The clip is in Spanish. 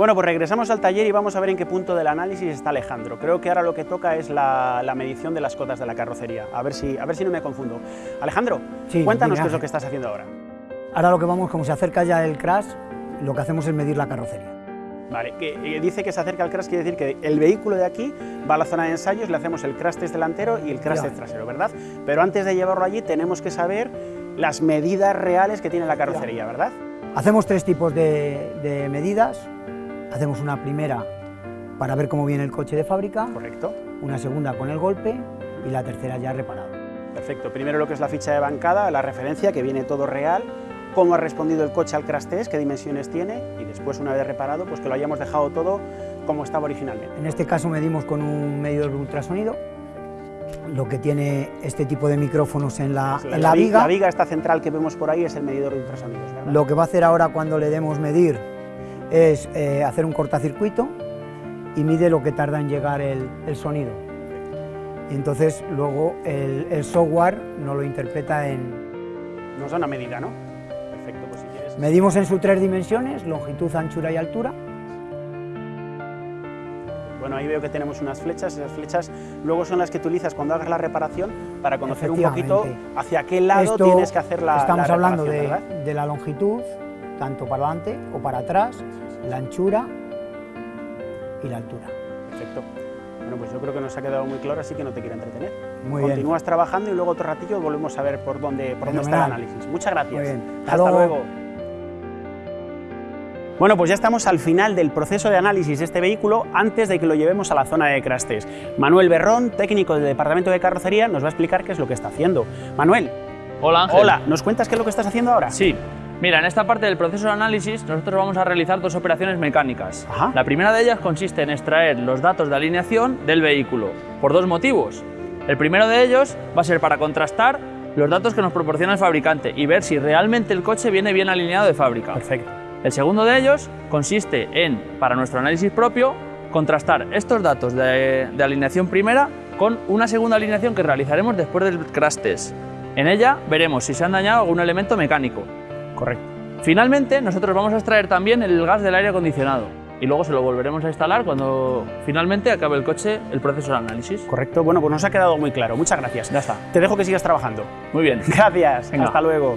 Bueno, pues regresamos al taller y vamos a ver en qué punto del análisis está Alejandro. Creo que ahora lo que toca es la, la medición de las cotas de la carrocería. A ver si, a ver si no me confundo. Alejandro, Sí, cuéntanos qué es lo que estás haciendo ahora. Ahora lo que vamos, como se acerca ya el crash, lo que hacemos es medir la carrocería. Vale, que eh, dice que se acerca al crash, quiere decir que el vehículo de aquí va a la zona de ensayos, le hacemos el crash test delantero y el crash test trasero, ¿verdad? Pero antes de llevarlo allí tenemos que saber las medidas reales que tiene la carrocería, ¿verdad? Hacemos tres tipos de, de medidas. Hacemos una primera para ver cómo viene el coche de fábrica, Correcto. una segunda con el golpe y la tercera ya reparado. Perfecto. Primero lo que es la ficha de bancada, la referencia, que viene todo real, cómo ha respondido el coche al crash test, qué dimensiones tiene, y después, una vez reparado, pues que lo hayamos dejado todo como estaba originalmente. En este caso medimos con un medidor de ultrasonido, lo que tiene este tipo de micrófonos en la, en la vi- viga. La viga esta central que vemos por ahí es el medidor de ultrasonidos, ¿verdad? Lo que va a hacer ahora cuando le demos medir es eh, hacer un cortacircuito y mide lo que tarda en llegar el, el sonido. Y entonces luego el, el software nos lo interpreta en... Nos da una medida, ¿no? Perfecto, pues si quieres... Medimos en sus tres dimensiones, longitud, anchura y altura. Bueno, ahí veo que tenemos unas flechas, esas flechas luego son las que utilizas cuando hagas la reparación para conocer un poquito hacia qué lado Esto tienes que hacer la Estamos la hablando de, de la longitud, tanto para adelante o para atrás, la anchura y la altura. Perfecto. Bueno, pues yo creo que nos ha quedado muy claro, así que no te quiero entretener. Muy bien. Continúas trabajando y luego otro ratillo volvemos a ver por dónde, por dónde está el análisis. Muchas gracias. Muy bien. Hasta Hasta, luego. luego. Bueno, pues ya estamos al final del proceso de análisis de este vehículo antes de que lo llevemos a la zona de crash test. Manuel Berrón, técnico del Departamento de Carrocería, nos va a explicar qué es lo que está haciendo. Manuel, Hola Ángel. hola, ¿nos cuentas qué es lo que estás haciendo ahora? Sí. Mira, en esta parte del proceso de análisis nosotros vamos a realizar dos operaciones mecánicas. Ajá. La primera de ellas consiste en extraer los datos de alineación del vehículo, por dos motivos. El primero de ellos va a ser para contrastar los datos que nos proporciona el fabricante y ver si realmente el coche viene bien alineado de fábrica. Perfecto. El segundo de ellos consiste en, para nuestro análisis propio, contrastar estos datos de, de alineación primera con una segunda alineación que realizaremos después del crash test. En ella veremos si se han dañado algún elemento mecánico. Correcto. Finalmente, nosotros vamos a extraer también el gas del aire acondicionado y luego se lo volveremos a instalar cuando finalmente acabe el coche el proceso de análisis. Correcto. Bueno, pues nos ha quedado muy claro. Muchas gracias. Ya está. Te dejo que sigas trabajando. Muy bien. Gracias. Venga. Hasta luego.